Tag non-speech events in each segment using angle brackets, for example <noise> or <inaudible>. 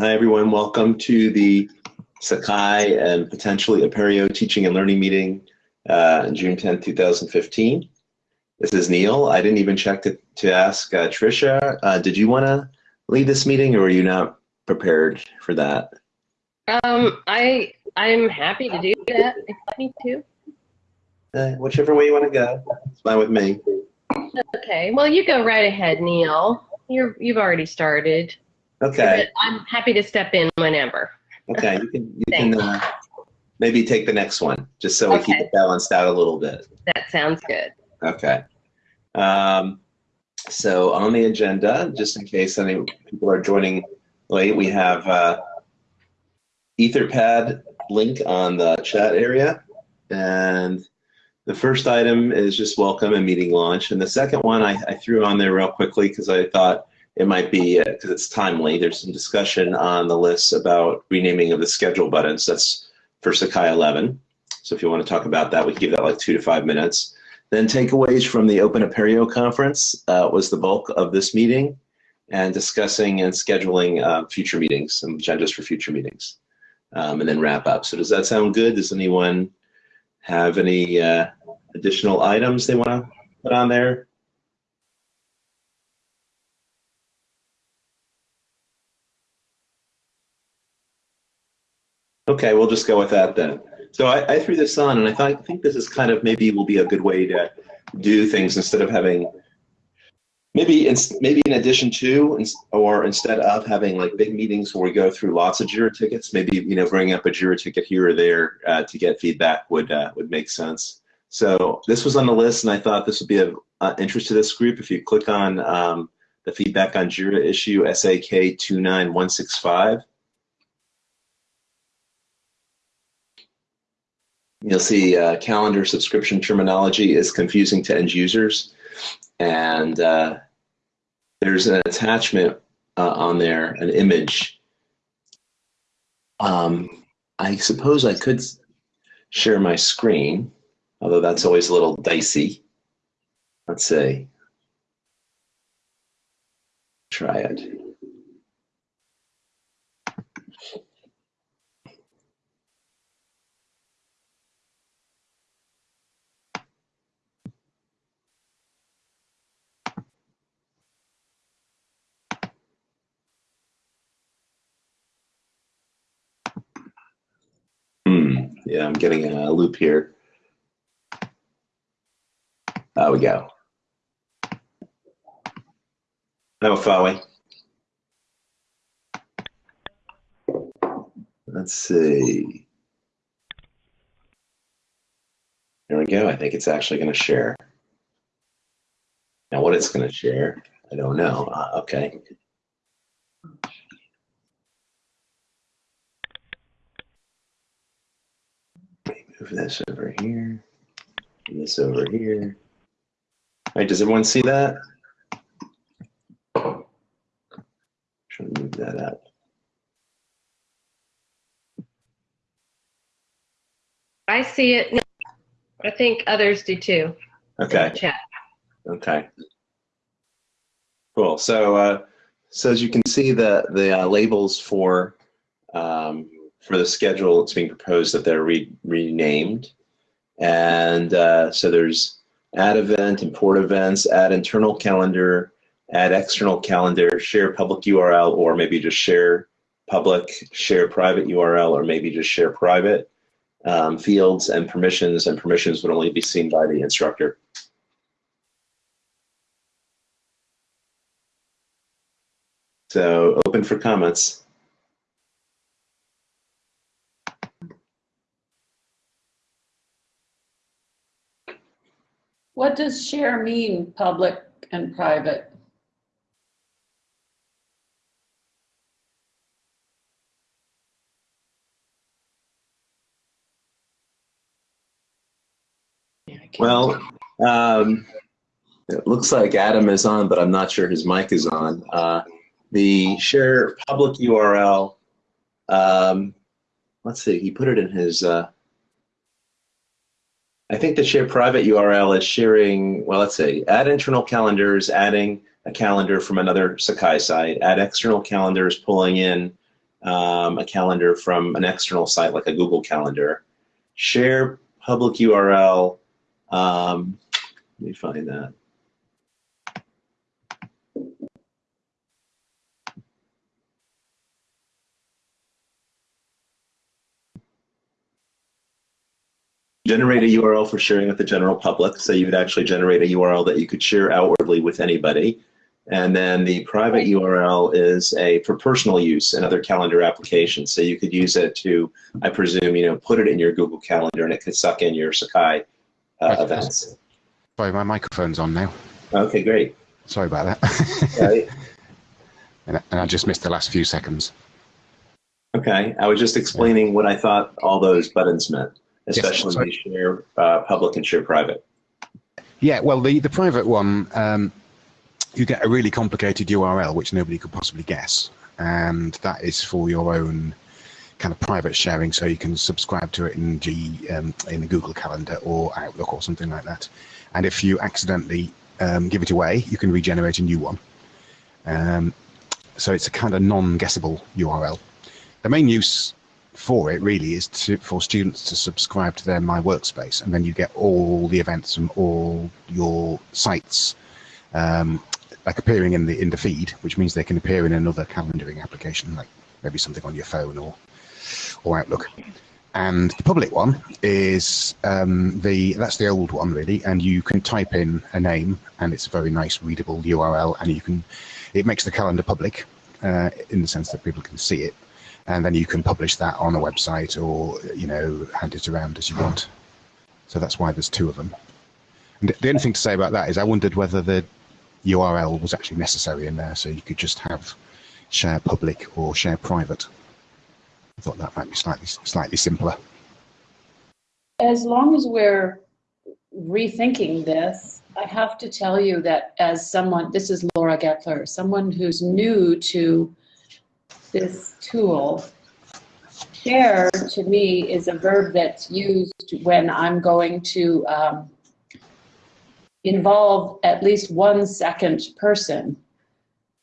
Hi, everyone. Welcome to the Sakai and potentially Apereo teaching and learning meeting uh, June 10, 2015. This is Neil. I didn't even check to, to ask uh, Tricia. Uh, did you want to lead this meeting or are you not prepared for that? Um, I I'm happy to do that if I need to. Uh, whichever way you want to go. It's fine with me. Okay. Well, you go right ahead, Neil. You're you've already started. Okay. I'm happy to step in whenever. Okay. You can you can uh, maybe take the next one just so we keep it balanced out a little bit. That sounds good. Okay. Um, so on the agenda, just in case any people are joining late, we have uh, Etherpad link on the chat area. And the first item is just welcome and meeting launch. And the second one I, I threw on there real quickly because I thought it might be, because it's timely, there's some discussion on the list about renaming of the schedule buttons. That's for Sakai 11. So if you want to talk about that, we can give that like two to five minutes. Then takeaways from the Open Apereo conference uh, was the bulk of this meeting and discussing and scheduling uh, future meetings, some agendas for future meetings, um, and then wrap up. So does that sound good? Does anyone have any uh, additional items they want to put on there? Okay, we'll just go with that then. So I, I threw this on, and I thought I think this is kind of maybe will be a good way to do things instead of having maybe in, maybe in addition to or instead of having like big meetings where we go through lots of Jira tickets, maybe you know bringing up a Jira ticket here or there uh, to get feedback would uh, would make sense. So this was on the list, and I thought this would be of uh, interest to this group. If you click on um, the feedback on Jira issue SAK two nine one six five. You'll see uh, calendar subscription terminology is confusing to end users. And uh, there's an attachment uh, on there, an image. Um, I suppose I could share my screen, although that's always a little dicey. Let's see. Try it. Hmm. Yeah, I'm getting a loop here. There we go. No, Fowie. Let's see. There we go. I think it's actually going to share. Now, what it's going to share, I don't know. Uh, okay. Move this over here. This over here. All right, does everyone see that? Trying to move that up. I see it. I think others do too. Okay. Chat. Okay. Cool. So, uh, so as you can see, the the uh, labels for um, for the schedule it's being proposed that they're re- renamed, and uh, so there's add event, import events, add internal calendar, add external calendar, share public URL, or maybe just share public, share private URL, or maybe just share private um, fields and permissions, and permissions would only be seen by the instructor. So open for comments. What does share mean, public and private? Well, um, it looks like Adam is on, but I'm not sure his mic is on. Uh, the share public URL, um, let's see, he put it in his, uh, I think the share private URL is sharing, well, let's see, add internal calendars, adding a calendar from another Sakai site, add external calendars, pulling in um, a calendar from an external site like a Google Calendar. Share public URL. Um, let me find that. Generate a URL for sharing with the general public. So you would actually generate a URL that you could share outwardly with anybody. And then the private URL is a for personal use in other calendar applications. So you could use it to, I presume, you know, put it in your Google Calendar and it could suck in your Sakai uh, events. Sorry, my microphone's on now. Okay, great. Sorry about that. Right. <laughs> and, and I just missed the last few seconds. Okay, I was just explaining what I thought all those buttons meant, especially sorry. the share uh, public and share private. Yeah, well, the, the private one, um, you get a really complicated URL which nobody could possibly guess. And that is for your own kind of private sharing, so you can subscribe to it in G um, in the Google Calendar or Outlook or something like that. And if you accidentally um, give it away, you can regenerate a new one. Um, so it's a kind of non-guessable URL. The main use for it really is to, for students to subscribe to their My Workspace, and then you get all the events from all your sites, um, like appearing in the in the feed, which means they can appear in another calendaring application, like maybe something on your phone or or Outlook. And the public one is um, the that's the old one really, and you can type in a name, and it's a very nice readable URL, and you can it makes the calendar public uh, in the sense that people can see it and then you can publish that on a website or you know hand it around as you want. So that's why there's two of them. And the only thing to say about that is i wondered whether the url was actually necessary in there so you could just have share public or share private. I thought that might be slightly slightly simpler. As long as we're rethinking this, I have to tell you that as someone, this is Laura Gettler, someone who's new to this tool, share to me is a verb that's used when I'm going to um, involve at least one second person.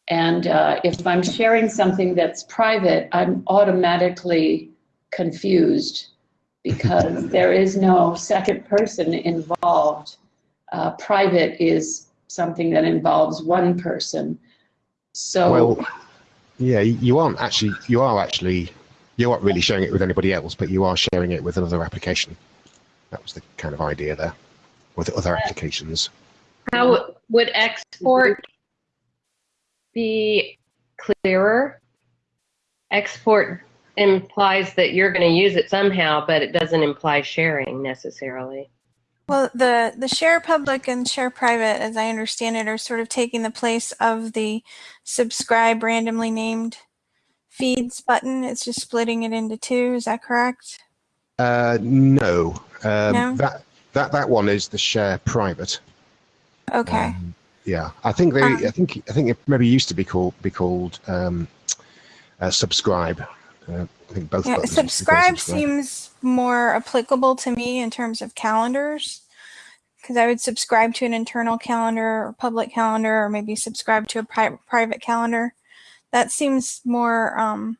And uh, if I'm sharing something that's private, I'm automatically confused because <laughs> there is no second person involved. Uh, private is something that involves one person. So, well yeah you aren't actually you are actually you aren't really sharing it with anybody else but you are sharing it with another application that was the kind of idea there with other applications How would export be clearer? Export implies that you're going to use it somehow, but it doesn't imply sharing necessarily. Well, the, the share public and share private, as I understand it, are sort of taking the place of the subscribe randomly named feeds button. It's just splitting it into two. Is that correct? Uh, no. Um, No? That that that one is the share private. Okay. Um, yeah, I think they. Um, I think I think it maybe used to be called be called um, uh, subscribe. Uh, I think both. yeah, buttons used to be called subscribe seems more applicable to me in terms of calendars. Because I would subscribe to an internal calendar or public calendar, or maybe subscribe to a pri- private calendar. That seems more um,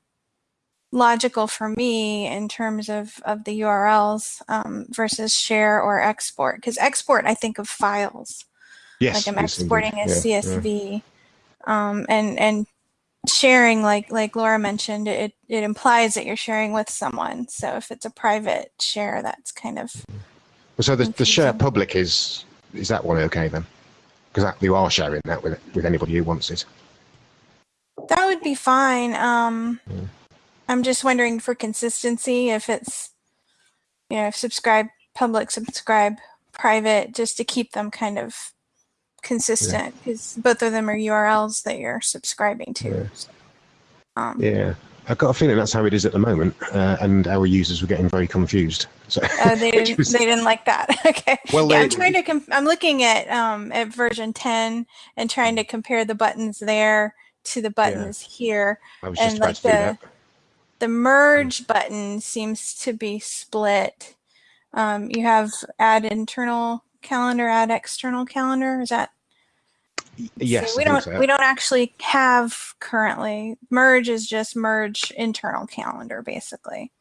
logical for me in terms of, of the URLs um, versus share or export. Because export, I think of files. Yes, like I'm yes, exporting a Yeah, yeah. CSV, um, and and sharing, like like Laura mentioned, it it implies that you're sharing with someone. So if it's a private share, that's kind of Well, So the, the share public is is that one okay then? Because you are sharing that with with anybody who wants it. that would be fine. Um, Mm. I'm just wondering for consistency if it's you know subscribe public, subscribe private, just to keep them kind of consistent because both of them are URLs that you're subscribing to. Yeah. Um, Yeah, I've got a feeling that's how it is at the moment, uh, and our users were getting very confused. So Oh, they <laughs> didn't. was- They didn't like that. <laughs> okay. Well, yeah, they- I'm trying to. Com- I'm looking at um at version 10 and trying to compare the buttons there to the buttons here. I was just and like to do that. the the merge button seems to be split. Um, you have add internal calendar, add external calendar. Is that Yes, we don't so. we don't actually have currently merge is just merge internal calendar basically.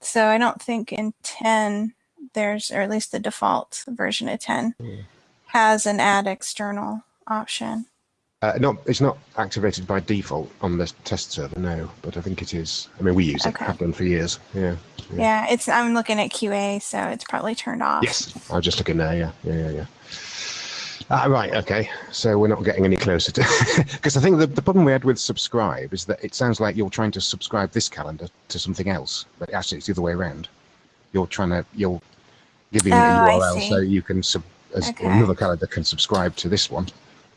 So I don't think in 10 there's or at least the default version of 10 Hmm. has an add external option. Uh, not, it's not activated by default on the test server, no. But I think it is. I mean, we use it. Okay. Have done for years. Yeah. Yeah. Yeah, it's I'm looking at QA, so it's probably turned off. Yes, I was just looking there. Yeah, yeah, yeah, yeah. Ah, right. Okay. So we're not getting any closer to <laughs> because I think the, the problem we had with subscribe is that it sounds like you're trying to subscribe this calendar to something else, but actually it's the other way around. You're trying to you're giving Oh, a URL so you can sub as Okay. another calendar can subscribe to this one.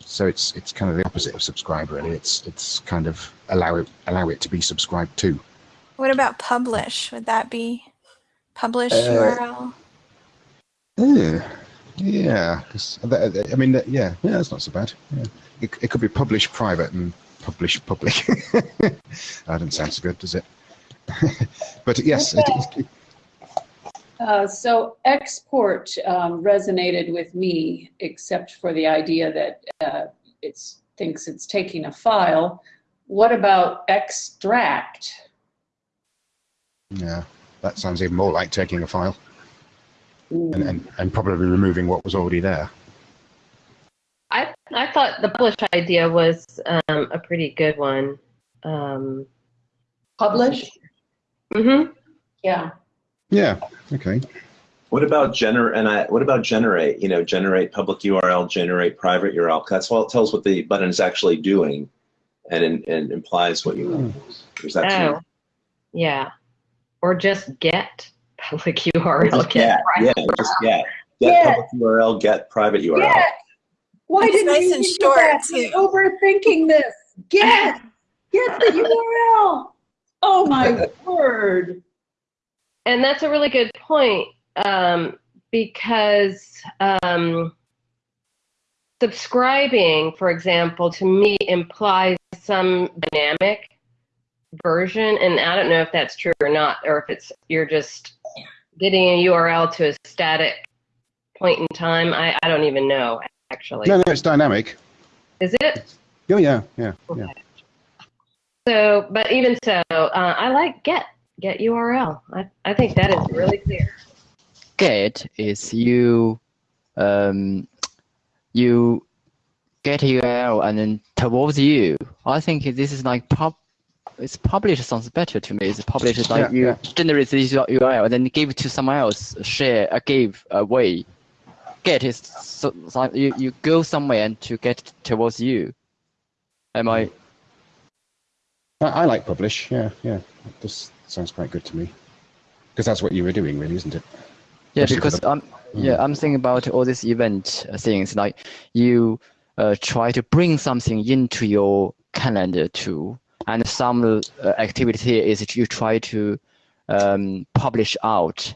So it's it's kind of the opposite of subscribe really. It's it's kind of allow it allow it to be subscribed to. What about publish? Would that be publish Uh, URL? Yeah, yeah. 'cause that- that- I mean, yeah, yeah. That's not so bad. Yeah. It, it could be published private and published public. <laughs> that doesn't sound so good, does it? <laughs> but yes, it, it, Uh, so export um, resonated with me, except for the idea that uh, it thinks it's taking a file. What about extract? yeah, that sounds even more like taking a file Ooh. and, and, and probably removing what was already there. I I thought the publish idea was um, a pretty good one. Um, Publish? mhm. Yeah. Yeah. Okay. What about generate? and I, what about generate? You know, generate public URL, generate private URL. That's all it tells what the button is actually doing, and it, and implies what you want. Hmm. Is that Oh, too? yeah. Or just get public URL. Just get, yeah, just get. Get Get. public URL, get private URL. Get. Why It's didn't nice you and short, that? too. I'm overthinking this. Get. Get the <laughs> URL. Oh my <laughs> word. And that's a really good point um, because um, subscribing, for example, to me implies some dynamic version. And I don't know if that's true or not, or if it's you're just getting a URL to a static point in time. I, I don't even know, actually. No, no, it's dynamic. Is it? Oh yeah, yeah, yeah. So, but even so, uh, I like get get URL. I, I think that is really clear. get is you um you get URL and then towards you. I think this is like pub it's published sounds better to me. It's published like Yeah, you yeah. generate this URL and then give it to someone else, share, uh, give away. Get is so, so you, you go somewhere and to get towards you. Am I I, I like publish. Yeah, yeah. This sounds quite good to me because that's what you were doing, really, isn't it? Yeah, Especially because the- I'm yeah I'm thinking about all these event uh, things like you uh, try to bring something into your calendar too, and some uh, activity is that you try to um, publish out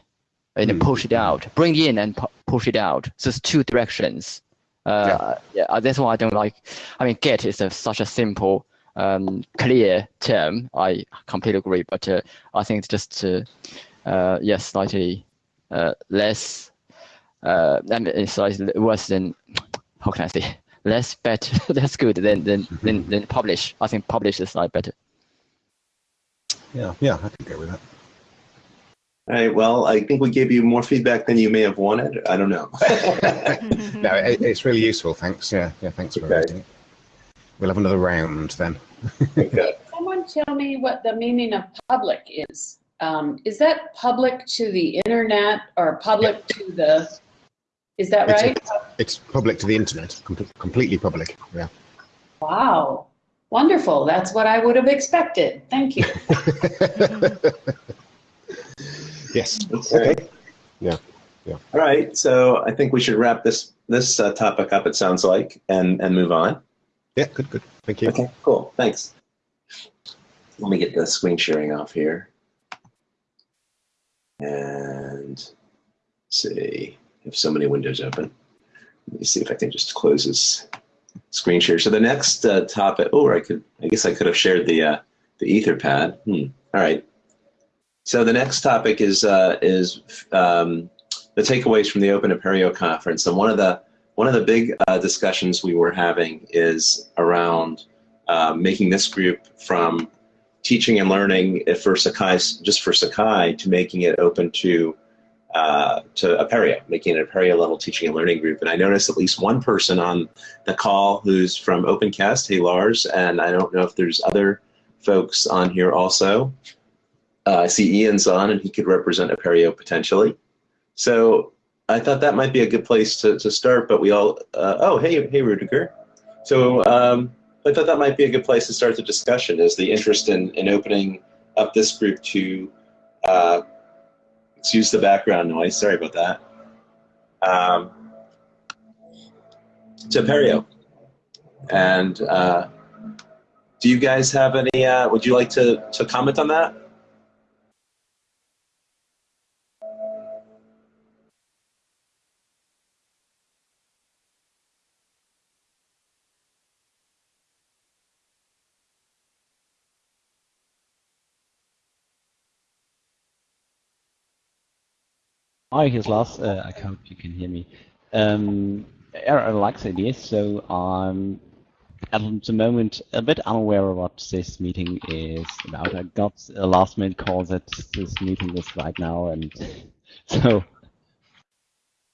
and Mm. push it out, bring in and pu- push it out. So it's two directions. Uh, yeah. uh, that's why I don't like. I mean, get is a, such a simple, um, clear term. I completely agree, but uh, I think it's just uh, uh, yes, slightly uh, less. Uh, I mean, it's slightly worse than how can I say <laughs> less better. That's <laughs> good than than, than than publish. I think publish is like better. Yeah, yeah. I can go with that. All right. Well, I think we gave you more feedback than you may have wanted. I don't know. <laughs> no, it, it's really useful. Thanks. Yeah, yeah. Thanks for Okay. raising it. We'll have another round then. okay. <laughs> Someone tell me what the meaning of public is. Um, is that public to the internet or public to the, is that It's a- right? It's public to the internet, com- completely public. Yeah. Wow. Wonderful. That's what I would have expected. Thank you. <laughs> yes. Okay. Yeah, All right. So I think we should wrap this this uh, topic up. It sounds like, and and move on. Yeah. Good. Good. Thank you. Okay. Cool. Thanks. Let me get the screen sharing off here, and see. I have so many windows open. Let me see if I can just close this screen share. So the next uh, topic. Oh, I could. I guess I could have shared the uh, the Etherpad. Hmm. All right. So the next topic is uh, is um, the takeaways from the Open Apereo conference, and one of the one of the big uh, discussions we were having is around uh, making this group from teaching and learning for Sakai, just for Sakai, to making it open to uh, to Apereo, making it a Apereo level teaching and learning group. And I noticed at least one person on the call who's from OpenCast, hey Lars, and I don't know if there's other folks on here also. Uh, I see Ian's on and he could represent Apereo potentially. So I thought that might be a good place to, to start, but we all, uh, oh, hey, hey, Rudiger. So um, I thought that might be a good place to start the discussion is the interest in, in opening up this group to, uh, excuse the background noise, sorry about that, um, to Apereo. And uh, do you guys have any, uh, would you like to, to comment on that? Hi, here's Lars. Uh, I hope you can hear me. Um, I like the idea, so I'm at the moment a bit unaware of what this meeting is about. I got a last minute call that this meeting is right now, and <laughs> so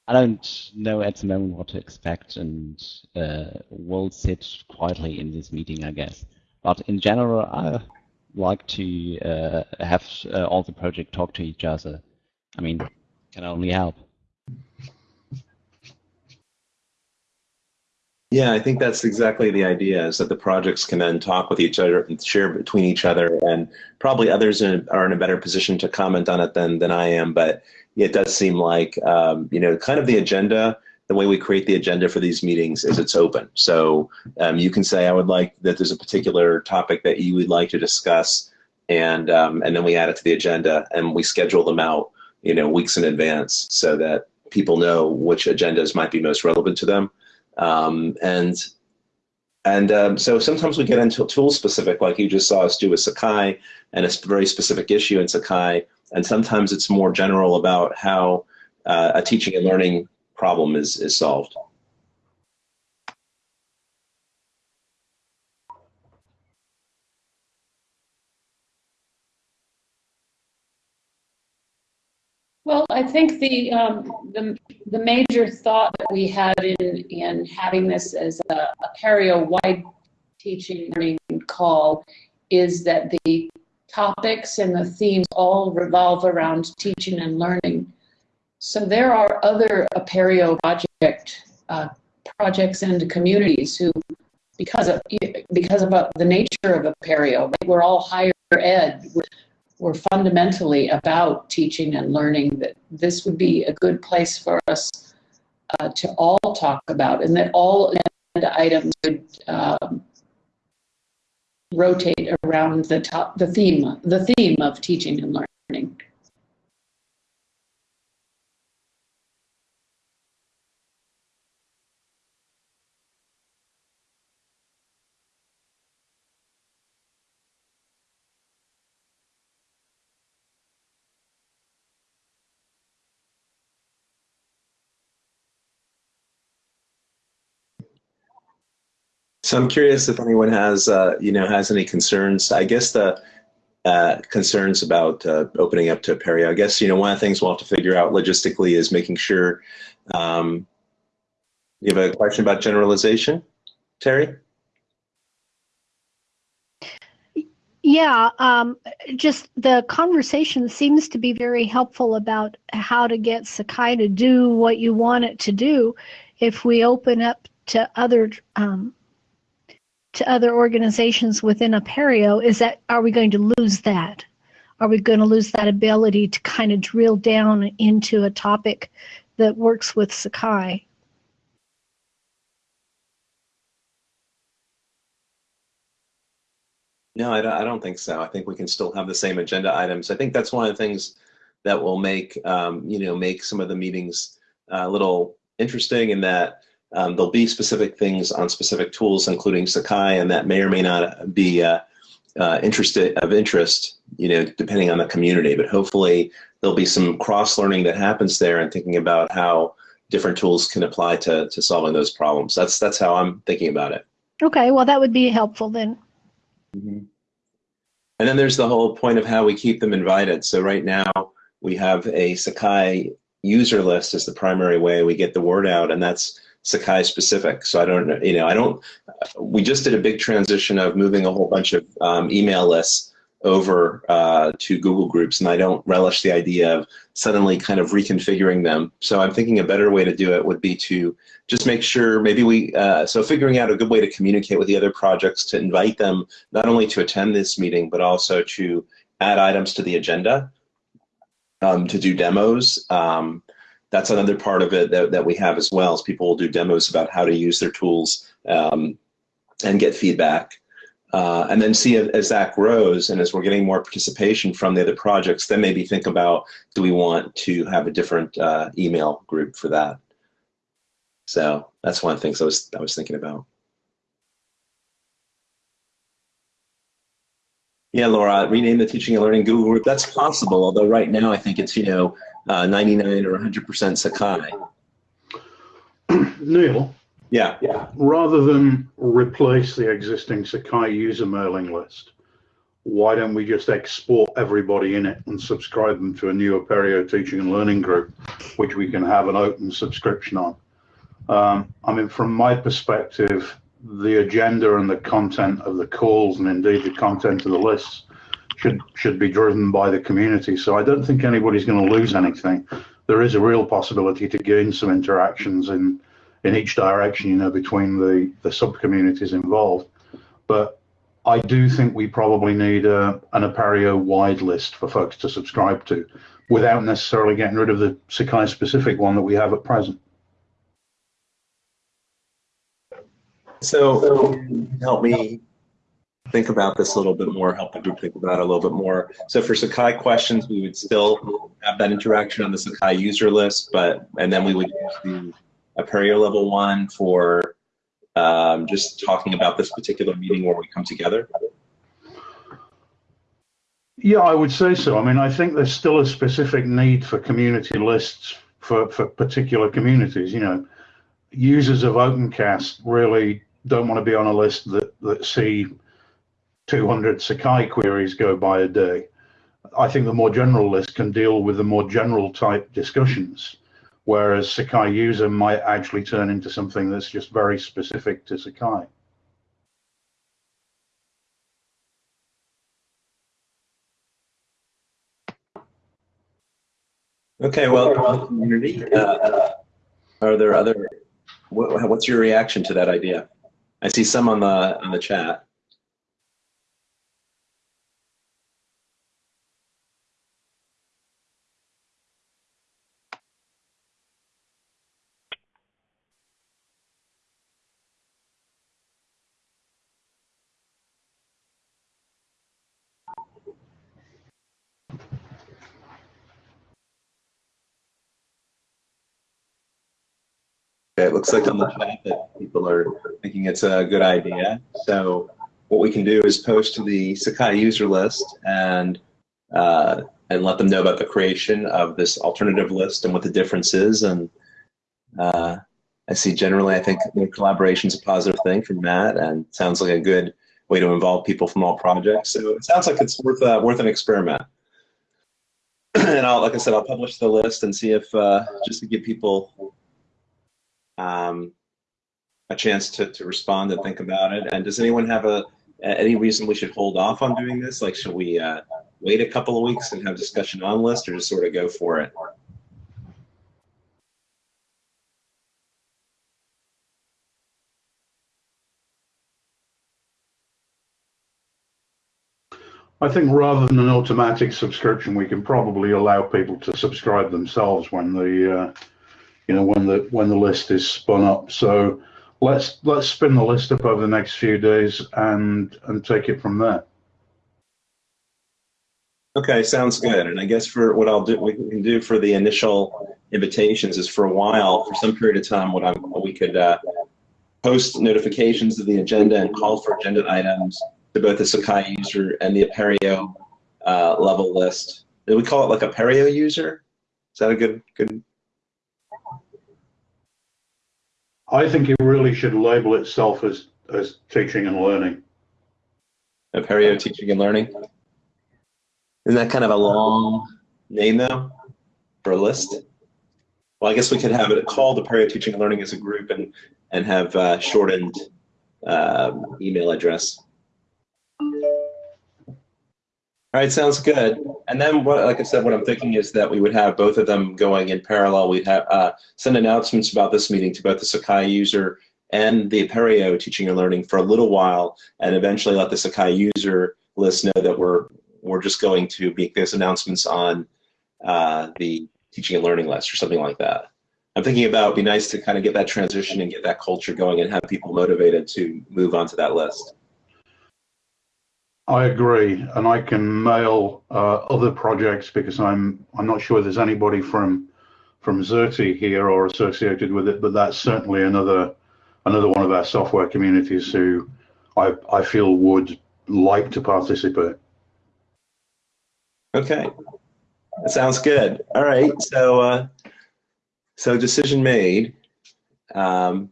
I don't know at the moment what to expect, and uh, will sit quietly in this meeting, I guess. But in general, I like to uh, have uh, all the project talk to each other. I mean, can only help. Yeah, I think that's exactly the idea is that the projects can then talk with each other and share between each other and probably others are in a better position to comment on it than, than I am. But it does seem like, um, you know, kind of the agenda, the way we create the agenda for these meetings is it's open. So um, you can say, I would like that there's a particular topic that you would like to discuss and, um, and then we add it to the agenda and we schedule them out you know, weeks in advance so that people know which agendas might be most relevant to them. Um, and and um, so sometimes we get into tool specific, like you just saw us do with Sakai, and a very specific issue in Sakai. And sometimes it's more general about how uh, a teaching and learning problem is, is solved. Well, I think the, um, the, the major thought that we had in, in having this as a, a Apereo-wide teaching learning call is that the topics and the themes all revolve around teaching and learning. So there are other Apereo project uh, projects and communities who, because of because of the nature of Apereo, we're all higher ed were fundamentally about teaching and learning, that this would be a good place for us uh, to all talk about, and that all items would um, rotate around the top, the theme, the theme of teaching and learning. So I'm curious if anyone has, uh, you know, has any concerns. I guess the uh, concerns about uh, opening up to Apereo. I guess you know one of the things we'll have to figure out logistically is making sure. Um, you have a question about generalization, Terry? Yeah, um, just the conversation seems to be very helpful about how to get Sakai to do what you want it to do. If we open up to other um, to other organizations within Apereo is that are we going to lose that? Are we going to lose that ability to kind of drill down into a topic that works with Sakai? No, I don't, I don't think so. I think we can still have the same agenda items. I think that's one of the things that will make, um, you know, make some of the meetings uh, a little interesting in that um, there'll be specific things on specific tools, including Sakai, and that may or may not be uh, uh, interested of interest, you know, depending on the community. But hopefully, there'll be some cross learning that happens there, and thinking about how different tools can apply to, to solving those problems. That's, that's how I'm thinking about it. Okay, well, that would be helpful then. Mm-hmm. And then there's the whole point of how we keep them invited. So right now we have a Sakai user list as the primary way we get the word out, and that's Sakai specific. So I don't, you know, I don't. We just did a big transition of moving a whole bunch of um, email lists over uh, to Google Groups, and I don't relish the idea of suddenly kind of reconfiguring them. So I'm thinking a better way to do it would be to just make sure maybe we, uh, so figuring out a good way to communicate with the other projects to invite them not only to attend this meeting, but also to add items to the agenda, um, to do demos. Um, that's another part of it that, that we have as well, is people will do demos about how to use their tools um, and get feedback. Uh, and then see as that grows and as we're getting more participation from the other projects, then maybe think about do we want to have a different uh, email group for that. So that's one of the things I was I was thinking about. Yeah, Laura, rename the teaching and learning Google group. That's possible, although right now I think it's you know uh, 99 or 100% Sakai. Neil, yeah, yeah. Rather than replace the existing Sakai user mailing list, why don't we just export everybody in it and subscribe them to a new Apereo teaching and learning group, which we can have an open subscription on? Um, I mean, from my perspective, the agenda and the content of the calls and indeed the content of the lists should should be driven by the community. So I don't think anybody's going to lose anything. There is a real possibility to gain some interactions in in each direction, you know, between the, the sub-communities involved. But I do think we probably need a, an Apereo wide list for folks to subscribe to without necessarily getting rid of the Sakai specific one that we have at present. So help me think about this a little bit more, help the group think about it a little bit more. So for Sakai questions, we would still have that interaction on the Sakai user list, but and then we would use the Apereo level one for um, just talking about this particular meeting where we come together? Yeah, I would say so. I mean, I think there's still a specific need for community lists for, for particular communities. You know, users of OpenCast really don't want to be on a list that, that see 200 Sakai queries go by a day. I think the more general list can deal with the more general type discussions whereas Sakai user might actually turn into something that's just very specific to Sakai. Okay, well, community, uh, are there other, what, what's your reaction to that idea? I see some on the on the chat. Looks like on the chat that people are thinking it's a good idea. So what we can do is post to the Sakai user list and uh, and let them know about the creation of this alternative list and what the difference is. And uh, I see generally, I think collaboration is a positive thing from Matt, and sounds like a good way to involve people from all projects. So it sounds like it's worth uh, worth an experiment. <clears throat> and I'll, like I said, I'll publish the list and see if uh, just to give people um, a chance to, to respond and think about it. And does anyone have a any reason we should hold off on doing this? Like, should we uh, wait a couple of weeks and have discussion on list, or just sort of go for it? I think rather than an automatic subscription, we can probably allow people to subscribe themselves when the uh, you know, when the when the list is spun up. So let's let's spin the list up over the next few days and and take it from there. Okay, sounds good. And I guess for what I'll do, we can do for the initial invitations is for a while, for some period of time, what I'm, we could uh, post notifications of the agenda and call for agenda items to both the Sakai user and the Apereo uh, level list. Do we call it like a Apereo user? Is that a good good I think it really should label itself as, as teaching and learning. Apereo Teaching and Learning. Isn't that kind of a long name though for a list? Well, I guess we could have it called Apereo Teaching and Learning as a group and and have uh, shortened um, email address. All right, sounds good. And then what, like I said, what I'm thinking is that we would have both of them going in parallel. We'd have uh, send announcements about this meeting to both the Sakai user and the Apereo teaching and learning for a little while, and eventually let the Sakai user list know that we're we're just going to make those announcements on uh, the teaching and learning list or something like that. I'm thinking about it'd be nice to kind of get that transition and get that culture going and have people motivated to move onto that list. I agree, and I can mail uh, other projects because I'm I'm not sure there's anybody from from Xerte here or associated with it, but that's certainly another another one of our software communities who I I feel would like to participate. Okay, that sounds good. All right, so uh, so decision made. Um,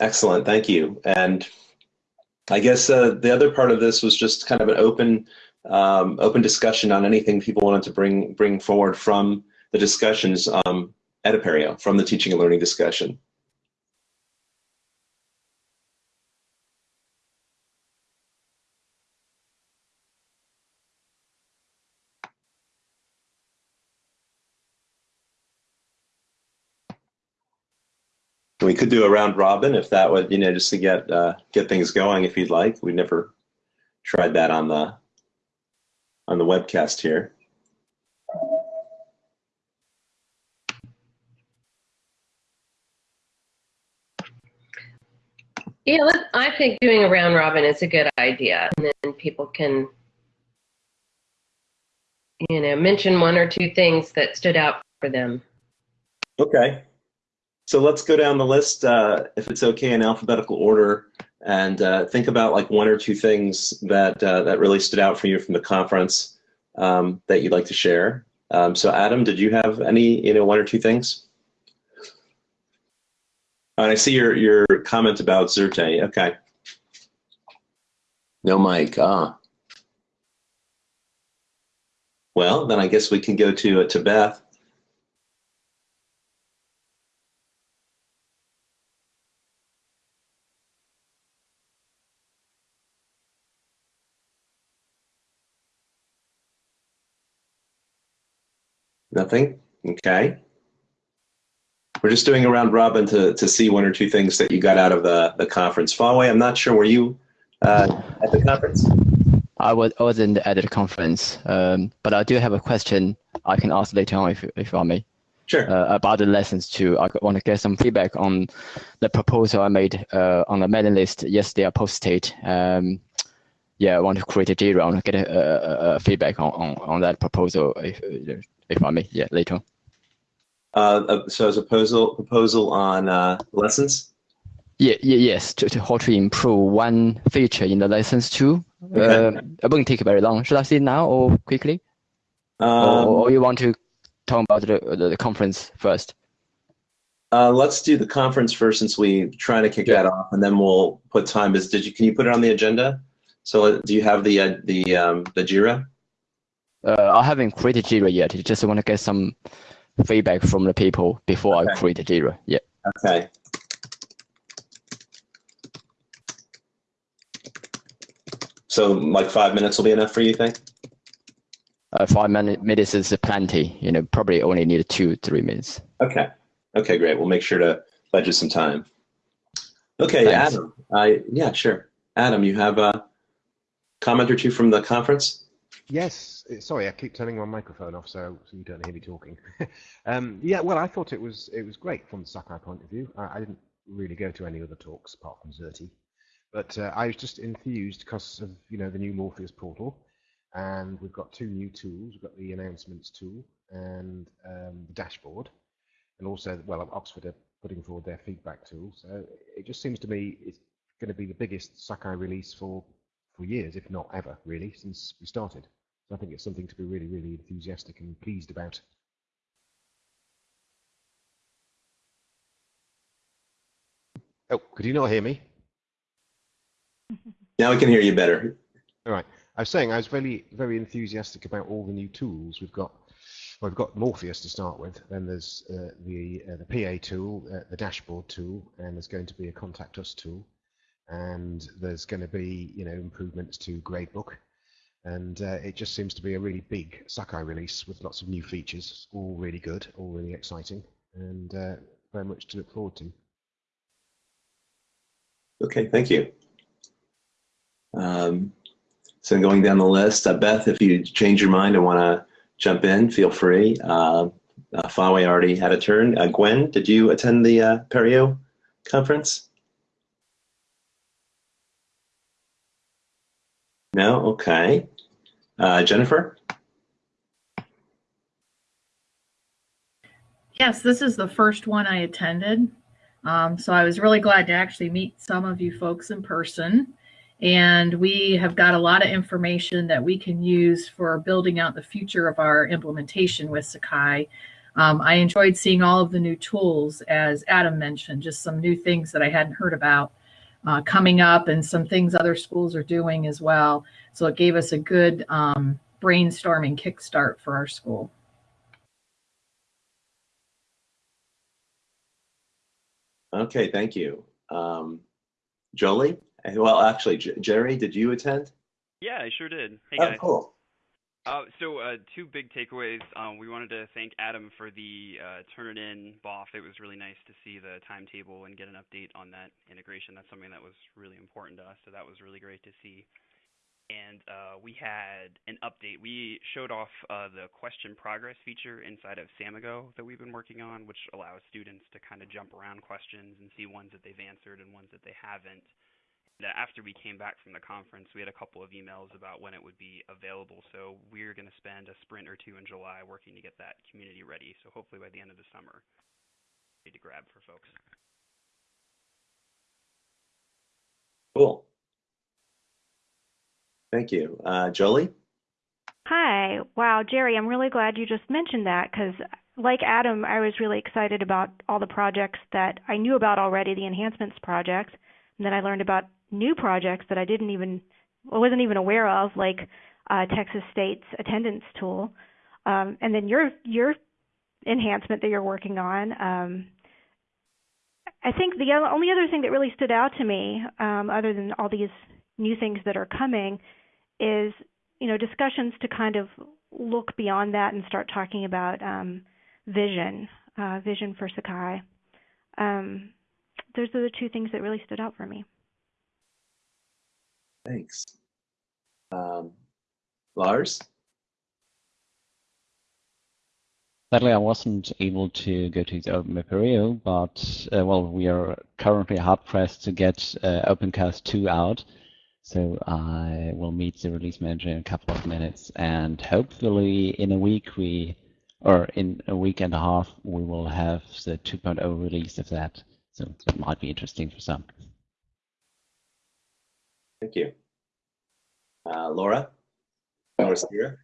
excellent, thank you. And I guess uh, the other part of this was just kind of an open um, open discussion on anything people wanted to bring bring forward from the discussions um, at Apereo, from the teaching and learning discussion. We could do a round robin if that would, you know, just to get uh, get things going. If you'd like, we never tried that on the on the webcast here. Yeah, I think doing a round robin is a good idea, and then people can, you know, mention one or two things that stood out for them. Okay. So let's go down the list, uh, if it's okay, in alphabetical order, and uh, think about like one or two things that uh, that really stood out for you from the conference um, that you'd like to share. Um, so, Adam, did you have any, you know, one or two things? And I see your your comment about Xerte. Okay. No mic. Ah. Well, then I guess we can go to uh, to Beth. Nothing? Okay. We're just doing a round robin to, to see one or two things that you got out of the, the conference. Fawway, I'm not sure, were you uh, at the conference? I was I wasn't at the conference, um, but I do have a question I can ask later on if if I may. Sure. Uh, about the lessons too. I want to get some feedback on the proposal I made uh, on the mailing list yesterday. I posted. Um, yeah, I want to create a JIRA. I want to get a, a, a feedback on, on, on that proposal if if I may. Yeah, later. Uh, so as a proposal proposal on uh, lessons. Yeah, yeah, yes. To, to how to improve one feature in the lessons too. Okay. Uh, it won't take very long. Should I see it now or quickly? Um, or, or you want to talk about the, the, the conference first? uh, let's do the conference first, since we try to kick Yeah. that off, and then we'll put time. Is did you can you put it on the agenda? So uh, do you have the uh, the um, the Jira? Uh, I haven't created Jira yet. I just want to get some feedback from the people before I create Jira. Yeah. Okay. So like five minutes will be enough for you, think? Uh, five minutes is plenty. You know, probably only need two, three minutes. Okay. Okay, great. We'll make sure to budget some time. Okay, Thanks. Adam. I yeah, sure. Adam, you have a comment or two from the conference? Yes, sorry, I keep turning my microphone off so, so you don't hear me talking. <laughs> um, yeah, well, I thought it was it was great from the Sakai point of view. I, I didn't really go to any other talks apart from Xerte, but uh, I was just enthused because of you know the new Morpheus portal, and we've got two new tools. We've got the announcements tool and um, the dashboard, and also well, Oxford are putting forward their feedback tool. So it just seems to me it's going to be the biggest Sakai release for for years, if not ever, really, since we started. So I think it's something to be really, really enthusiastic and pleased about. Oh, could you not hear me? <laughs> Now we can hear you better. All right. I was saying I was very, very enthusiastic about all the new tools we've got. Well, we've got Morpheus to start with. Then there's uh, the uh, the PA tool, uh, the dashboard tool, and there's going to be a contact us tool, and there's going to be you know improvements to Gradebook, and uh, it just seems to be a really big Sakai release with lots of new features, all really good, all really exciting, and uh, very much to look forward to. Okay, thank you. Um, so going down the list, uh, Beth, if you change your mind and want to jump in, feel free. Uh, uh, already had a turn. Uh, Gwen, did you attend the uh, Apereo conference? No? Okay. Uh, Jennifer? Yes, this is the first one I attended. Um, so I was really glad to actually meet some of you folks in person. And we have got a lot of information that we can use for building out the future of our implementation with Sakai. Um, I enjoyed seeing all of the new tools, as Adam mentioned, just some new things that I hadn't heard about uh, coming up and some things other schools are doing as well. So it gave us a good um, brainstorming kickstart for our school. Okay, thank you. Um, Jolie? Well, actually, J- Jerry, did you attend? Yeah, I sure did. Hey Oh, guys. cool. Uh, so uh, two big takeaways. Um, we wanted to thank Adam for the uh, turn it in BOF. It was really nice to see the timetable and get an update on that integration. That's something that was really important to us. So that was really great to see. And uh, we had an update. We showed off uh, the question progress feature inside of Samigo that we've been working on, which allows students to kind of jump around questions and see ones that they've answered and ones that they haven't. And, after we came back from the conference, we had a couple of emails about when it would be available. So we're going to spend a sprint or two in July working to get that community ready. So hopefully by the end of the summer, ready to grab for folks. Cool. Thank you. Uh, Jolie? Hi. Wow, Jerry, I'm really glad you just mentioned that because, like Adam, I was really excited about all the projects that I knew about already, the enhancements projects. And then I learned about new projects that I didn't even, wasn't even aware of, like uh, Texas State's attendance tool. Um, and then your your enhancement that you're working on. Um, I think the only other thing that really stood out to me, um, other than all these new things that are coming, is you know discussions to kind of look beyond that and start talking about um, vision, uh, vision for Sakai. Um, those are the two things that really stood out for me. Thanks. Um, Lars? Sadly, I wasn't able to go to the Open Apereo, but uh, well, we are currently hard pressed to get uh, OpenCast 2 out. So I will meet the release manager in a couple of minutes, and hopefully in a week we, or in a week and a half, we will have the 2.0 release of that. So that might be interesting for some. Thank you. Uh, Laura? Laura Steer?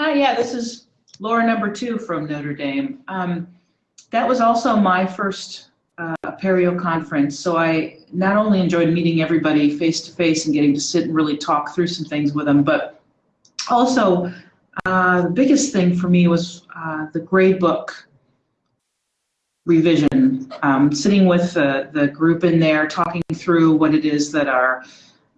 Hi, yeah, this is Laura number two from Notre Dame. Um, that was also my first uh, Apereo conference, so I not only enjoyed meeting everybody face to face and getting to sit and really talk through some things with them, but also uh, the biggest thing for me was uh, the gradebook revision. Um, sitting with the, the group in there, talking through what it is that our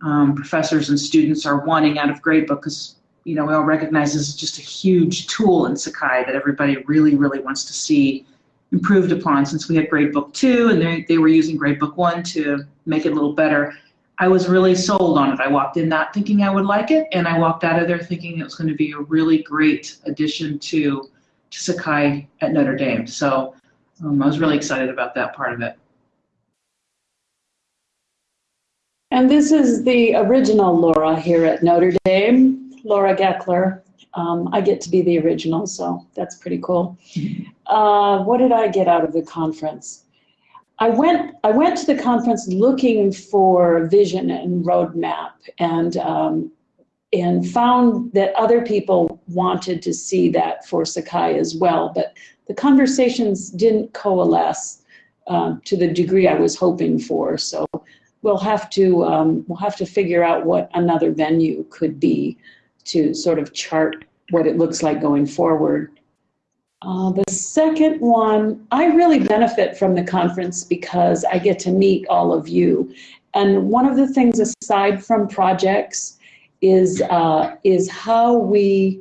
um, professors and students are wanting out of gradebook, because you know we all recognize this is just a huge tool in Sakai that everybody really, really wants to see improved upon. Since we had Gradebook 2 and they, they were using Gradebook 1 to make it a little better, I was really sold on it. I walked in not thinking I would like it, and I walked out of there thinking it was going to be a really great addition to, to Sakai at Notre Dame. So um, I was really excited about that part of it. And this is the original Laura here at Notre Dame, Laura Geckler. Um, I get to be the original, so that's pretty cool. Uh, what did I get out of the conference? I went. I went to the conference looking for vision and roadmap, and um, and found that other people wanted to see that for Sakai as well. But the conversations didn't coalesce uh, to the degree I was hoping for. So we'll have to um, we'll have to figure out what another venue could be to sort of chart what it looks like going forward. Uh, the second one, I really benefit from the conference because I get to meet all of you. And one of the things aside from projects is, uh, is how we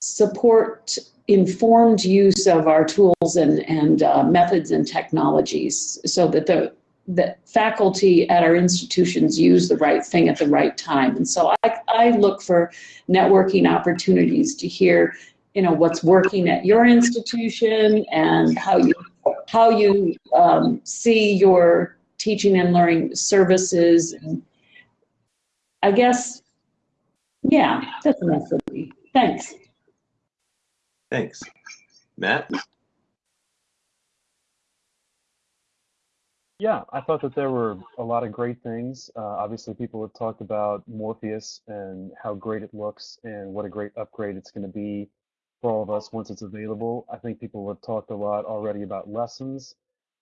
support informed use of our tools and, and uh, methods and technologies so that the that faculty at our institutions use the right thing at the right time. And so I, I look for networking opportunities to hear you know what's working at your institution and how you how you um, see your teaching and learning services. And i guess yeah that's enough for me. Thanks thanks matt Yeah, I thought that there were a lot of great things. Uh, obviously, people have talked about Morpheus and how great it looks and what a great upgrade it's going to be for all of us once it's available. I think people have talked a lot already about lessons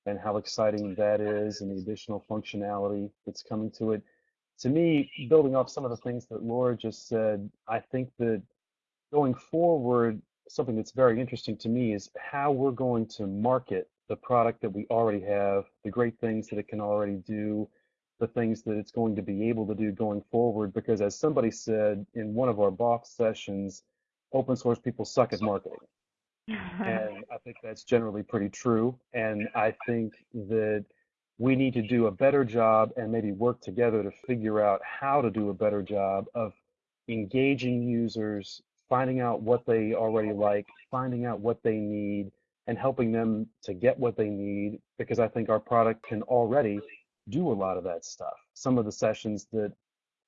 and how exciting that is and the additional functionality that's coming to it. To me, building off some of the things that Laura just said, I think that going forward, something that's very interesting to me is how we're going to market the product that we already have, the great things that it can already do, the things that it's going to be able to do going forward. Because as somebody said in one of our box sessions, open source people suck at marketing. <laughs> and I think that's generally pretty true. And I think that we need to do a better job and maybe work together to figure out how to do a better job of engaging users, finding out what they already like, finding out what they need, and helping them to get what they need because I think our product can already do a lot of that stuff. Some of the sessions that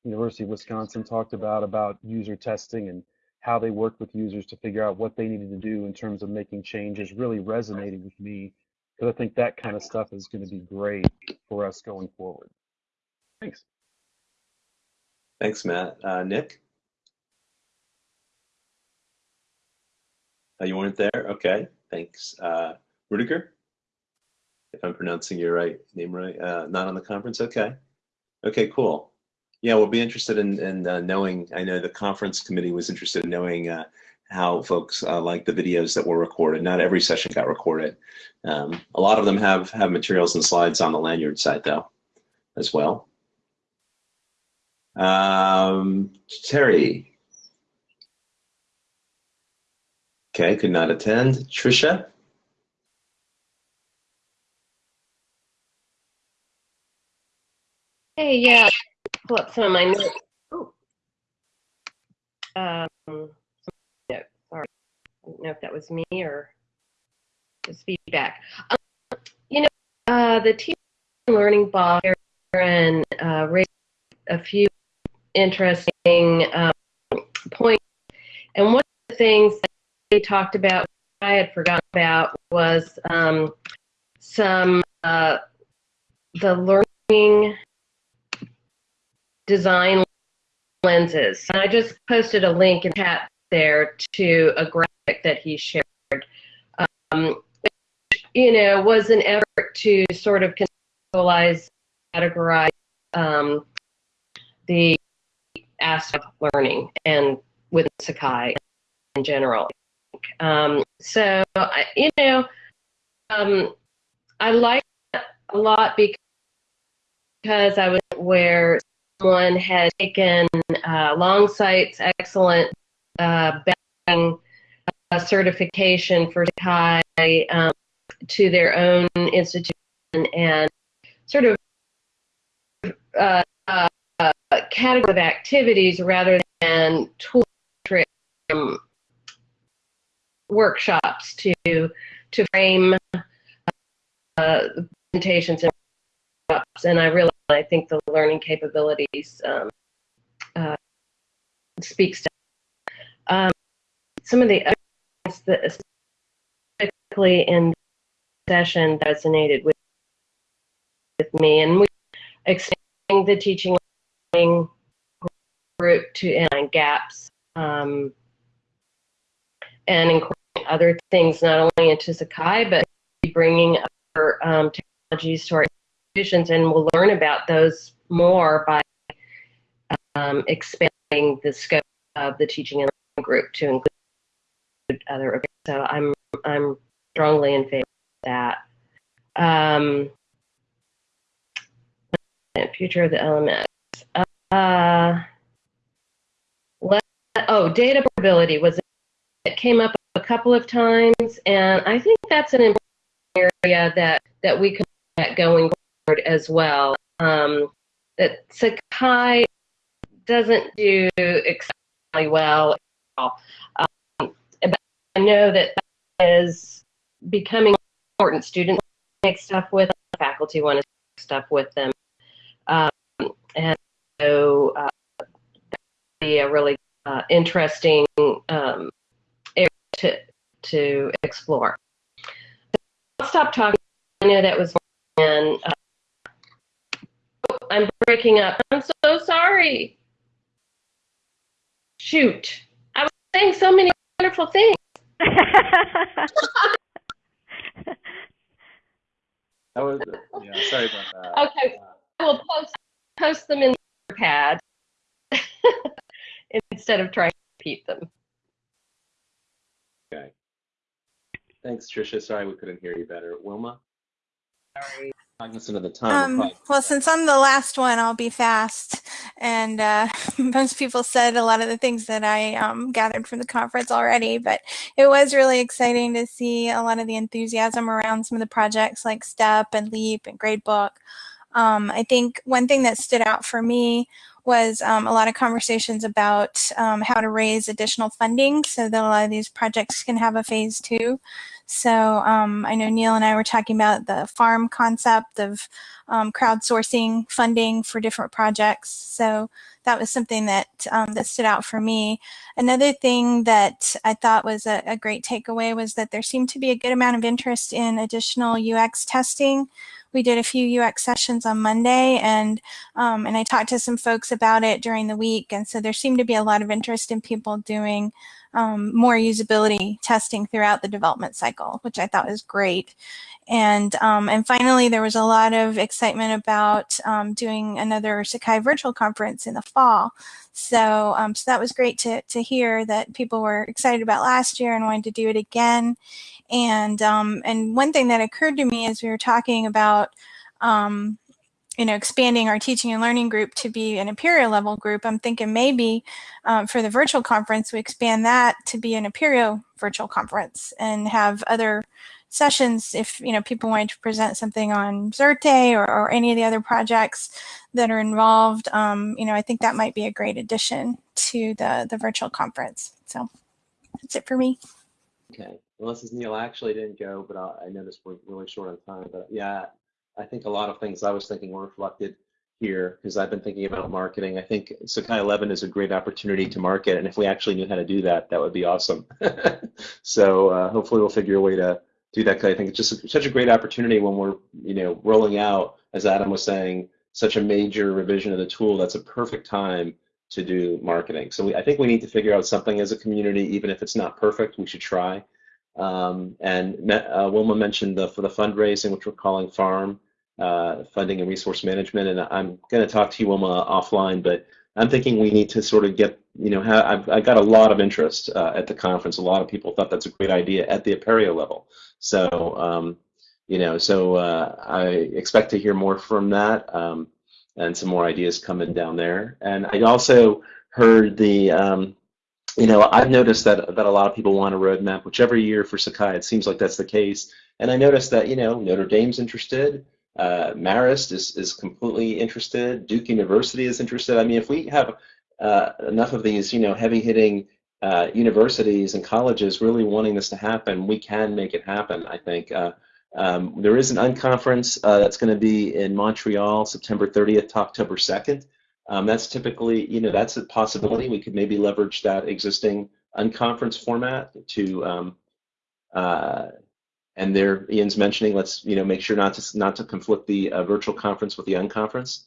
University of Wisconsin talked about about user testing and how they worked with users to figure out what they needed to do in terms of making changes really resonated with me because I think that kind of stuff is going to be great for us going forward. Thanks. Thanks, Matt. Uh, Nick? Oh, you weren't there? Okay, thanks. Uh, Rudiger? If I'm pronouncing your right name right, uh, not on the conference? Okay. Okay, cool. Yeah, we'll be interested in, in uh, knowing. I know the conference committee was interested in knowing uh, how folks uh, like the videos that were recorded. Not every session got recorded. Um, a lot of them have have materials and slides on the lanyard site though, as well. Um, Terry. Okay, could not attend. Trisha. Hey, yeah, pull up some of my notes. Oh. Um, no, sorry. I don't know if that was me or just feedback. Um, you know, uh, the teaching learning box and uh, raised a few interesting um, points. And one of the things talked about, I had forgotten about, was um, some uh, the learning design lenses. And I just posted a link in chat there to a graphic that he shared. Um, which, you know, was an effort to sort of conceptualize, categorize um, the aspect of learning and with Sakai in general. Um, so, you know, um, I like a lot because I was where someone had taken uh, Longsight's excellent uh, uh, certification for Sakai um, to their own institution and sort of uh, uh, category of activities rather than tool um, workshops to to frame uh, presentations and and I really I think the learning capabilities um, uh, speaks to um, some of the other things that specifically in the session resonated with with me, and we extending the teaching group to and gaps um, and incorporating other things not only into Sakai but bringing um, technologies to our institutions, and we'll learn about those more by um, expanding the scope of the teaching and learning group to include other. So I'm I'm strongly in favor of that. Um, future of the LMS. Uh, let, oh, data portability was came up a couple of times, and I think that's an important area that that we could get going forward as well. Um, that Sakai doesn't do exceptionally well. Um, but I know that that is becoming important. Students make stuff with them, faculty want to make stuff with them. Um, and so uh, that would be a really uh, interesting um, to, to explore. I'll stop talking. I know that was and uh, I'm breaking up. I'm so sorry. Shoot. I was saying so many wonderful things. <laughs> That was yeah. Sorry about that. Okay, I will post post them in the pad <laughs> instead of trying to repeat them. Okay. Thanks, Tricia. Sorry we couldn't hear you better. Wilma. Sorry. Cognizant of the time. Um, well, since I'm the last one, I'll be fast. And uh, <laughs> most people said a lot of the things that I um, gathered from the conference already, but it was really exciting to see a lot of the enthusiasm around some of the projects like STEP and LEAP and Gradebook. Um, I think one thing that stood out for me was um, a lot of conversations about um, how to raise additional funding so that a lot of these projects can have a phase two. So um, I know Neil and I were talking about the farm concept of um, crowdsourcing funding for different projects. So that was something that um, that stood out for me. Another thing that I thought was a, a great takeaway was that there seemed to be a good amount of interest in additional UX testing we did a few UX sessions on Monday and um, and I talked to some folks about it during the week and so there seemed to be a lot of interest in people doing um, more usability testing throughout the development cycle, which I thought was great. And um, and finally, there was a lot of excitement about um, doing another Sakai virtual conference in the fall. So um, so that was great to to hear that people were excited about last year and wanted to do it again. And um, and one thing that occurred to me as we were talking about um, you know, expanding our teaching and learning group to be an Apereo level group, I'm thinking maybe um, for the virtual conference, we expand that to be an Apereo virtual conference and have other sessions if, you know, people wanted to present something on Xerte or, or any of the other projects that are involved. Um, you know, I think that might be a great addition to the, the virtual conference. So that's it for me. Okay. Well, this is Neil. I actually didn't go, but I, I noticed we're really short on time. But yeah, I think a lot of things I was thinking were reflected here because I've been thinking about marketing. I think Sakai 11 is a great opportunity to market, and if we actually knew how to do that, that would be awesome. <laughs> so uh, hopefully we'll figure a way to do that. Cause I think it's just a, such a great opportunity when we're, you know, rolling out, as Adam was saying, such a major revision of the tool. That's a perfect time to do marketing. So we, I think we need to figure out something as a community, even if it's not perfect, we should try. Um, and uh, Wilma mentioned the for the fundraising, which we're calling Farm uh, funding and resource management. And I'm going to talk to you, Wilma, offline, but I'm thinking we need to sort of get, you know, I've, I got a lot of interest uh, at the conference. A lot of people thought that's a great idea at the Apereo level. So, um, you know, so uh, I expect to hear more from that um, and some more ideas coming down there. And I also heard the, um, you know, I've noticed that that a lot of people want a roadmap, which every year for Sakai, it seems like that's the case. And I noticed that, you know, Notre Dame's interested. Uh, Marist is, is completely interested. Duke University is interested. I mean, if we have uh, enough of these, you know, heavy-hitting uh, universities and colleges really wanting this to happen, we can make it happen. I think uh, um, there is an unconference uh, that's going to be in Montreal, September 30th to October 2nd. Um, that's typically, you know, that's a possibility. We could maybe leverage that existing unconference format to um, uh, and there Ian's mentioning let's you know make sure not to not to conflict the uh, virtual conference with the unconference,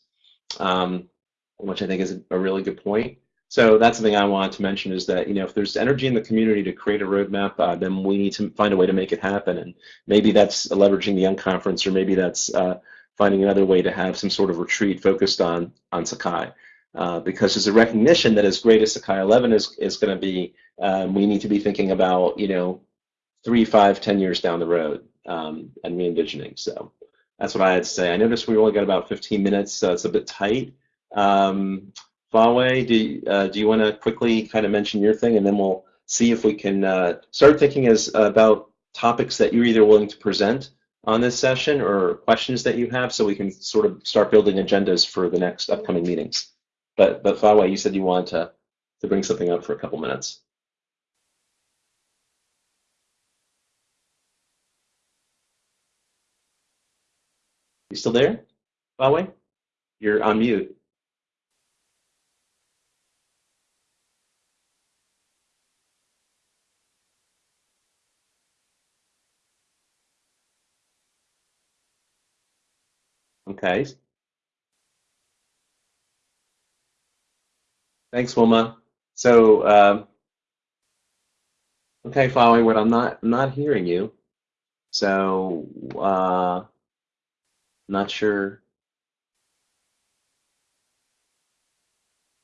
um, which I think is a, really good point. So that's something I wanted to mention is that, you know, if there's energy in the community to create a roadmap, uh, then we need to find a way to make it happen. And maybe that's leveraging the unconference, or maybe that's uh, finding another way to have some sort of retreat focused on, on Sakai. Uh, because there's a recognition that as great as Sakai 11 is, is going to be, um, we need to be thinking about, you know, three, five, ten years down the road um, and re-envisioning. So that's what I had to say. I noticed we only got about 15 minutes, so it's a bit tight. Um, do, uh, do you want to quickly kind of mention your thing, and then we'll see if we can uh, start thinking as about topics that you're either willing to present on this session or questions that you have, so we can sort of start building agendas for the next upcoming meetings. But but Fawe, you said you wanted to to bring something up for a couple minutes. You still there, Fawe? You're on mute. Okay. Thanks, Wilma. So, um, okay, following what I'm not I'm not hearing you. So, uh, not sure.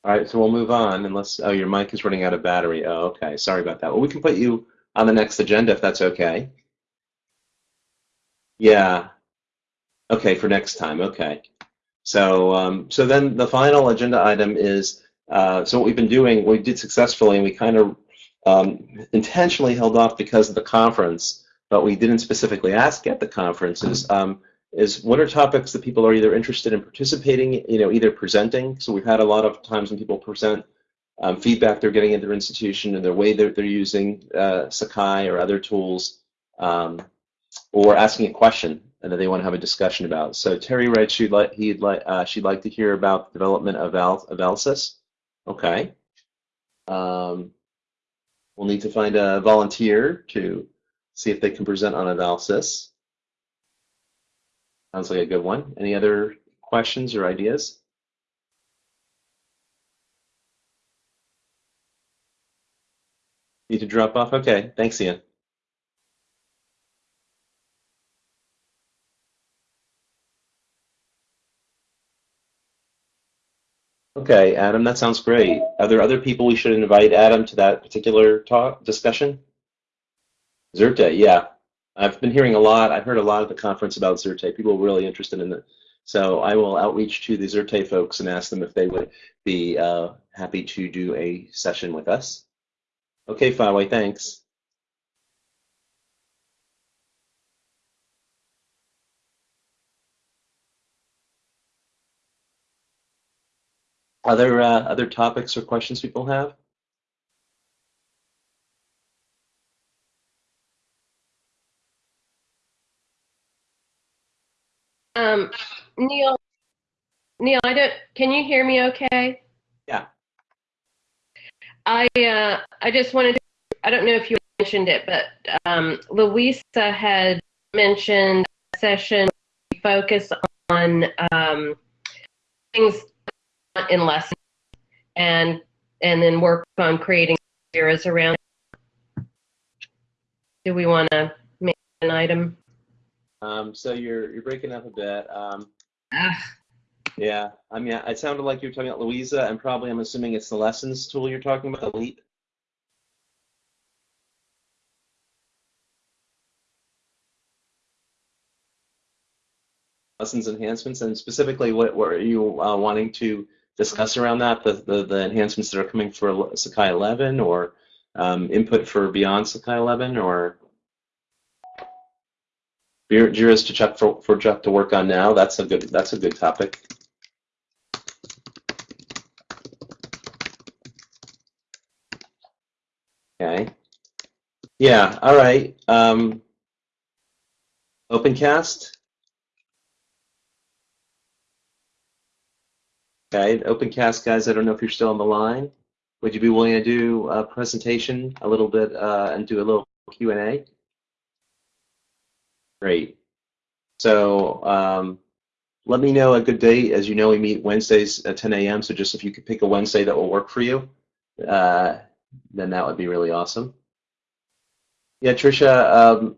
All right, so we'll move on unless, oh, your mic is running out of battery. Oh, okay, sorry about that. Well, we can put you on the next agenda if that's okay. Yeah, Okay, for next time. Okay. So, um, so then the final agenda item is, uh, so what we've been doing, we did successfully, and we kind of um, intentionally held off because of the conference, but we didn't specifically ask at the conference is, um, is what are topics that people are either interested in participating, you know, either presenting. So we've had a lot of times when people present um, feedback they're getting at their institution and the way that they're using uh, Sakai or other tools, um, or asking a question and that they want to have a discussion about. So Terry writes she'd like he'd like uh, she'd like to hear about the development of Al of ALSIS. Okay. Um, we'll need to find a volunteer to see if they can present on ALSIS. Sounds like a good one. Any other questions or ideas? Need to drop off? Okay, thanks, Ian. Okay, Adam, that sounds great. Are there other people we should invite, Adam, to that particular talk discussion? Xerte, yeah. I've been hearing a lot. I've heard a lot at the conference about Xerte. People really interested in it. So I will outreach to the Xerte folks and ask them if they would be uh, happy to do a session with us. Okay, Fawe, thanks. Other uh, other topics or questions people have? Um, Neil, Neil, I don't. Can you hear me? Okay. Yeah. I uh, I just wanted to. I don't know if you mentioned it, but um, Louisa had mentioned a session focus on um, things in lessons and and then work on creating eras around. Do we want to make an item? Um, so you're you're breaking up a bit. Um, ah. Yeah, I mean, it sounded like you were talking about Louisa, and probably I'm assuming it's the lessons tool you're talking about, the Leap. Lessons enhancements, and specifically, what, what are you uh, wanting to discuss around that, the, the, the enhancements that are coming for Sakai 11 or um, input for beyond Sakai 11 or Jira's to check for, for Jeff to work on now. That's a good that's a good topic. Okay. Yeah. All right. Um, OpenCast. Okay, OpenCast guys, I don't know if you're still on the line. Would you be willing to do a presentation a little bit uh, and do a little Q&A? Great. So um, let me know a good date. As you know, we meet Wednesdays at 10 a.m. So just if you could pick a Wednesday that will work for you, uh, then that would be really awesome. Yeah, Tricia, um,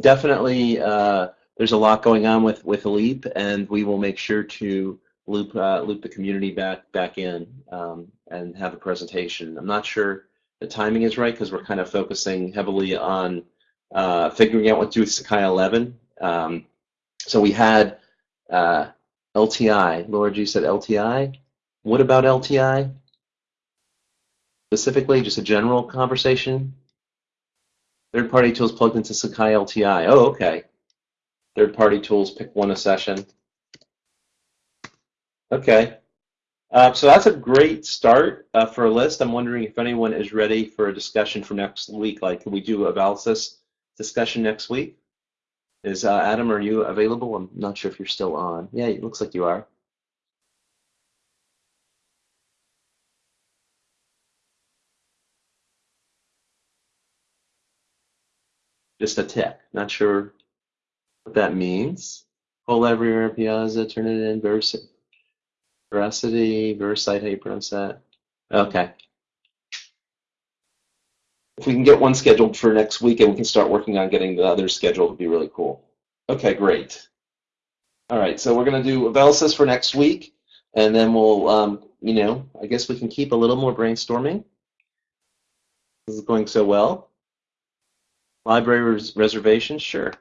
definitely. Uh, there's a lot going on with with Leap, and we will make sure to loop uh, loop the community back back in um, and have a presentation. I'm not sure the timing is right because we're kind of focusing heavily on uh, figuring out what to do with Sakai 11. Um, so we had uh, LTI. Laura G said LTI. What about LTI? Specifically, just a general conversation. Third-party tools plugged into Sakai LTI. Oh, okay. Third-party tools, pick one a session. Okay. Uh, so that's a great start uh, for a list. I'm wondering if anyone is ready for a discussion for next week. Like, can we do a Valsys discussion next week? Is uh, Adam, are you available? I'm not sure if you're still on. Yeah, it looks like you are. Just a tick. Not sure what that means. Poll Everywhere, Piazza, turn it in, Vers veracity, VeriCite, how you pronounce that? Okay. If we can get one scheduled for next week and we can start working on getting the others scheduled, would be really cool. Okay, great. All right, so we're going to do Valsys for next week, and then we'll, um, you know, I guess we can keep a little more brainstorming. This is going so well. Library res reservations, sure.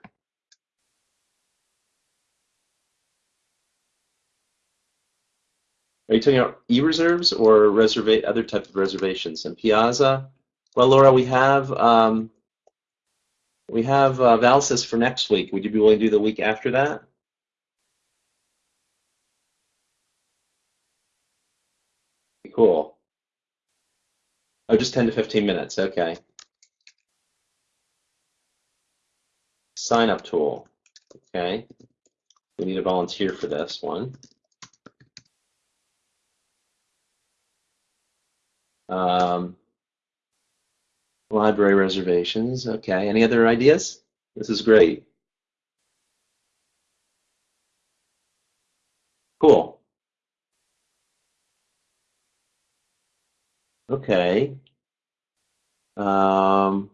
Are you talking about e-reserves or reserve other types of reservations? And Piazza, well, Laura, we have um, we have uh, Valsys for next week. Would you be willing to do the week after that? Cool. Oh, just 10 to 15 minutes. Okay. Sign up tool. Okay. We need a volunteer for this one. Um, library reservations. Okay. Any other ideas? This is great. Cool. Okay. Um,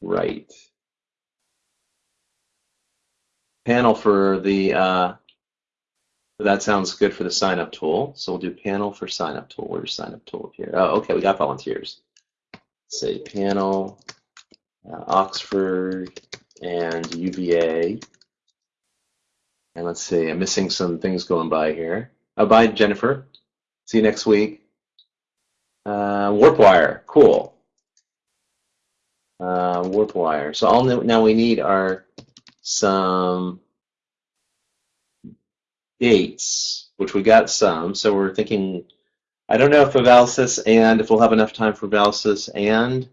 right. Panel for the, uh, that sounds good for the sign up tool. So we'll do panel for sign up tool. Where's sign up tool here? Oh, okay, we got volunteers. Say panel, uh, Oxford, and UVA. And let's see, I'm missing some things going by here. Oh, bye, Jennifer. See you next week. Uh, WarpWire, cool. Uh, WarpWire. So all now we need are some dates, which we got some. So we're thinking, I don't know if Valsys and if we'll have enough time for Valsys and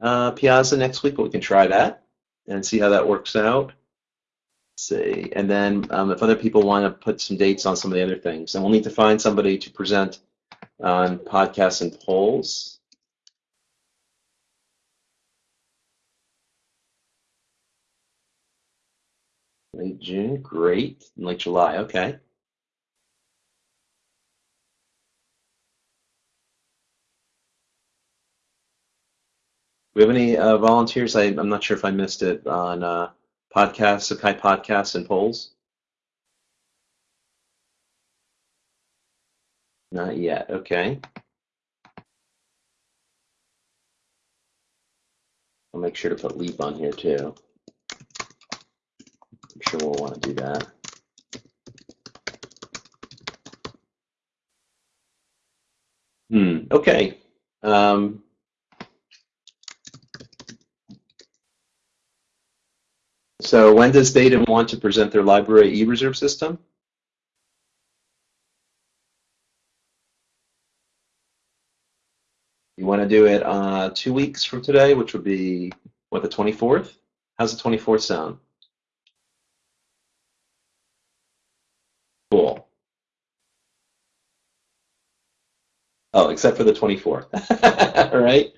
uh, Piazza next week, but we can try that and see how that works out. Let's see, and then um, if other people want to put some dates on some of the other things, and we'll need to find somebody to present on podcasts and polls. Late June, great. Late July, okay. we have any uh, volunteers? I, am not sure if I missed it on uh, podcasts, Sakai podcasts and polls. Not yet. Okay. I'll make sure to put Leap on here too. I'm sure we'll want to do that. Hmm. Okay. Um, So when does Datum want to present their library e-reserve system? You want to do it uh, two weeks from today, which would be, what, the 24th? How's the 24th sound? Cool. Oh, except for the 24th. <laughs> All right.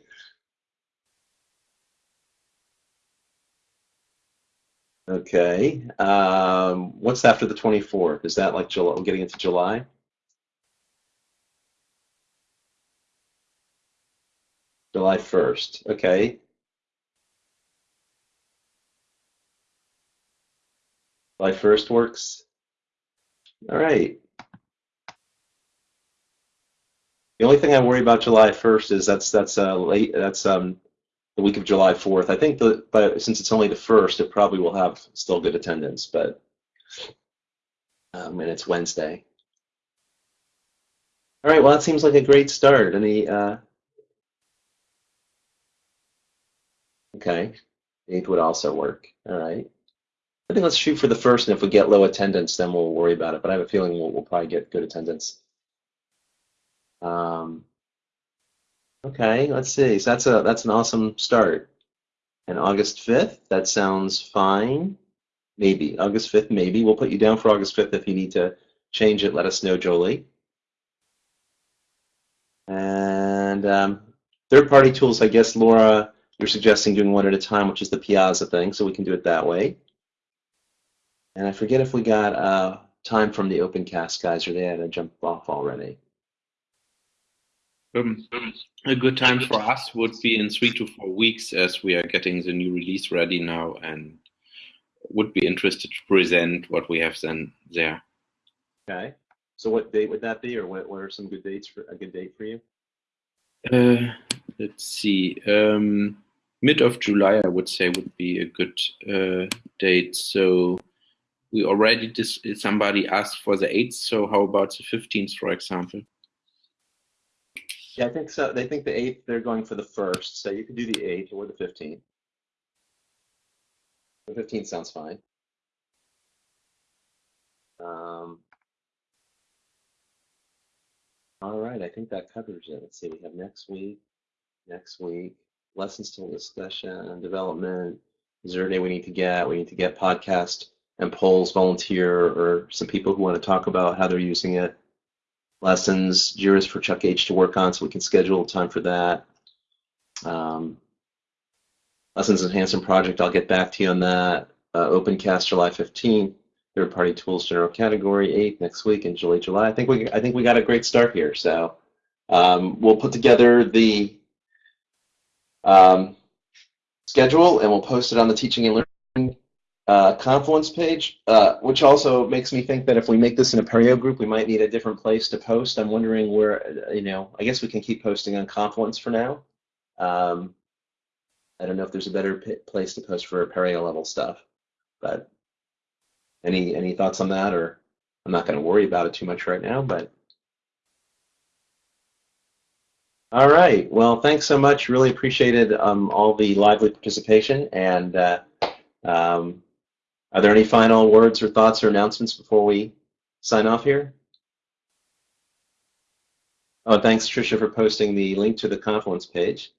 Okay. Um, what's after the 24th? Is that like July, getting into July? July 1st. Okay. July 1st works. All right. The only thing I worry about July 1st is that's that's uh, late. That's um the week of July 4th. I think that, but since it's only the first, it probably will have still good attendance. But um, and it's Wednesday. All right. Well, that seems like a great start. Any uh, okay, eighth would also work. All right. I think let's shoot for the first, and if we get low attendance, then we'll worry about it. But I have a feeling we'll, we'll probably get good attendance. Um, okay, let's see. So that's a that's an awesome start. And August 5th, that sounds fine. Maybe August 5th, maybe we'll put you down for August 5th if you need to change it. Let us know, Jolie. And um, third-party tools, I guess, Laura, you're suggesting doing one at a time, which is the Piazza thing, so we can do it that way. And I forget if we got uh, time from the OpenCast guys or they had to jump off already. Um, a good time for us would be in three to four weeks as we are getting the new release ready now and would be interested to present what we have then there. Okay. So what date would that be, or what, what are some good dates for a good date for you? Uh, let's see. Um, mid of July, I would say, would be a good uh, date. So we already somebody asked for the 8th. So how about the 15th, for example? Yeah, I think so. They think the 8th, they're going for the first. So you could do the 8th or the 15th. The 15th sounds fine. Um, all right, I think that covers it. Let's see, we have next week, next week, lessons to discussion, development. Is there a day we need to get? We need to get podcast and polls, volunteer, or some people who want to talk about how they're using it. Lessons, Jira's for Chuck H to work on, so we can schedule time for that. Um, lessons enhancement project, I'll get back to you on that. Uh, OpenCast July 15th, third party tools general category 8th next week in July, July. I think we I think we got a great start here. So um, we'll put together the um, schedule and we'll post it on the teaching and learning uh, Confluence page, uh, which also makes me think that if we make this an Apereo group, we might need a different place to post. I'm wondering where, you know, I guess we can keep posting on Confluence for now. Um, I don't know if there's a better place to post for Apereo level stuff, but any any thoughts on that? Or I'm not going to worry about it too much right now, but. All right. Well, thanks so much. Really appreciated um, all the lively participation. And uh, um, are there any final words or thoughts or announcements before we sign off here? Oh, thanks, Tricia, for posting the link to the Confluence page.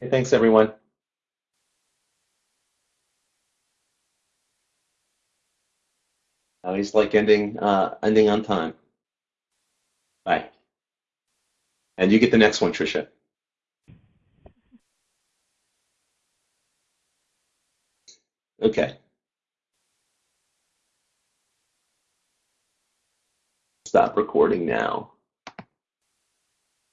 Hey, thanks, everyone. Always like ending uh, ending on time. Bye. And you get the next one, Tricia. Okay. Stop recording now.